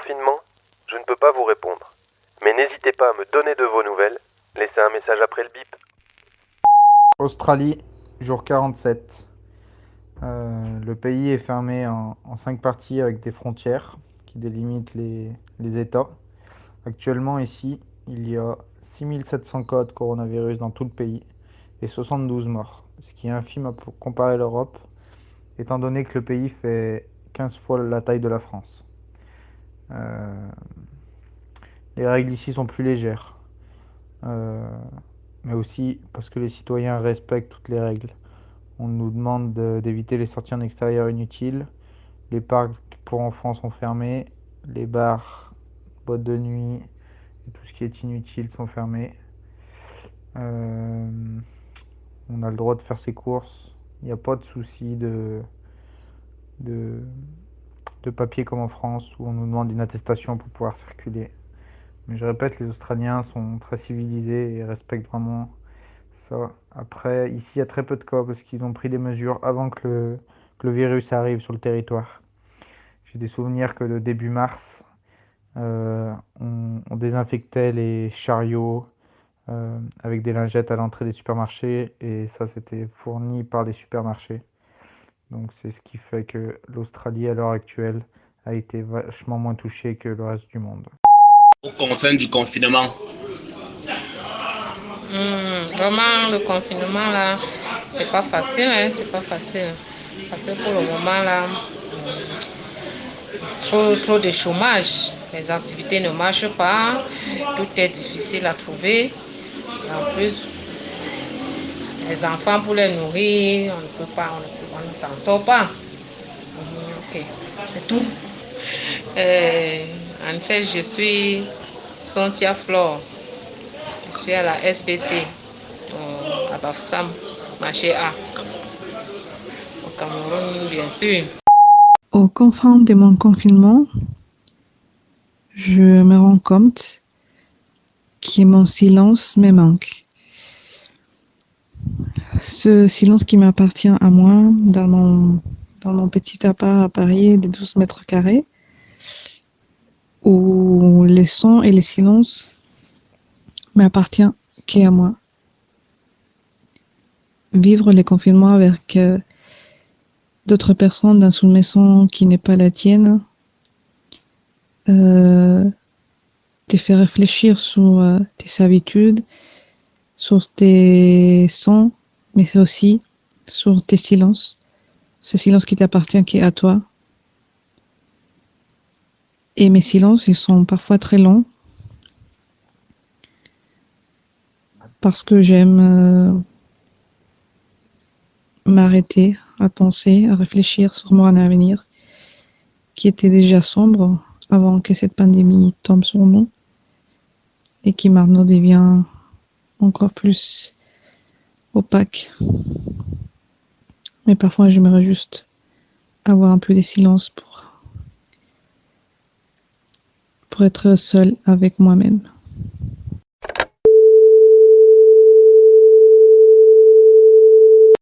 confinement, je ne peux pas vous répondre. Mais n'hésitez pas à me donner de vos nouvelles. Laissez un message après le bip. Australie, jour 47. Euh, le pays est fermé en, cinq parties avec des frontières qui délimitent les, les États. Actuellement, ici, il y a 6700 cas de coronavirus dans tout le pays et 72 morts, ce qui est infime à comparer l'Europe, étant donné que le pays fait 15 fois la taille de la France. Euh, les règles ici sont plus légères, euh, mais aussi parce que les citoyens respectent toutes les règles. On nous demande d'éviter les sorties en extérieur inutiles, les parcs pour enfants sont fermés, les bars, boîtes de nuit et tout ce qui est inutile sont fermés. Euh, on a le droit de faire ses courses, il n'y a pas de souci de, de, de papier comme en France où on nous demande une attestation pour pouvoir circuler. Mais je répète, les Australiens sont très civilisés et respectent vraiment ça. Après, ici, il y a très peu de cas parce qu'ils ont pris des mesures avant que le, virus arrive sur le territoire. J'ai des souvenirs que le début mars, euh, on, on, désinfectait les chariots euh, avec des lingettes à l'entrée des supermarchés et ça, c'était fourni par les supermarchés. Donc c'est ce qui fait que l'Australie à l'heure actuelle a été vachement moins touchée que le reste du monde. Au fin du confinement mmh, Vraiment, le confinement là, c'est pas facile, hein, c'est pas facile. Parce que pour le moment là, trop, trop de chômage, les activités ne marchent pas, tout est difficile à trouver. En plus, les enfants pour les nourrir, on ne peut pas, on ne, s'en sort pas. Ok, c'est tout. Euh, en fait, je suis Santia Flore. Je suis à la SPC, à Bafsam, marché A. Au Cameroun, bien sûr. Au confin de mon confinement, je me rends compte que mon silence me manque ce silence qui m'appartient à moi dans mon, dans mon petit appart à Paris de 12 mètres carrés, où les sons et les silences m'appartiennent qu'à moi. Vivre les confinements avec euh, d'autres personnes dans une maison qui n'est pas la tienne, euh, te fait réfléchir sur euh, tes habitudes, sur tes sons, mais c'est aussi sur tes silences, ce silence qui t'appartient, qui est à toi. Et mes silences, ils sont parfois très longs parce que j'aime euh, m'arrêter à penser, à réfléchir sur mon avenir qui était déjà sombre avant que cette pandémie tombe sur nous et qui maintenant devient encore plus opaque. Mais parfois, j'aimerais juste avoir un peu de silence pour, pour être seul avec moi-même.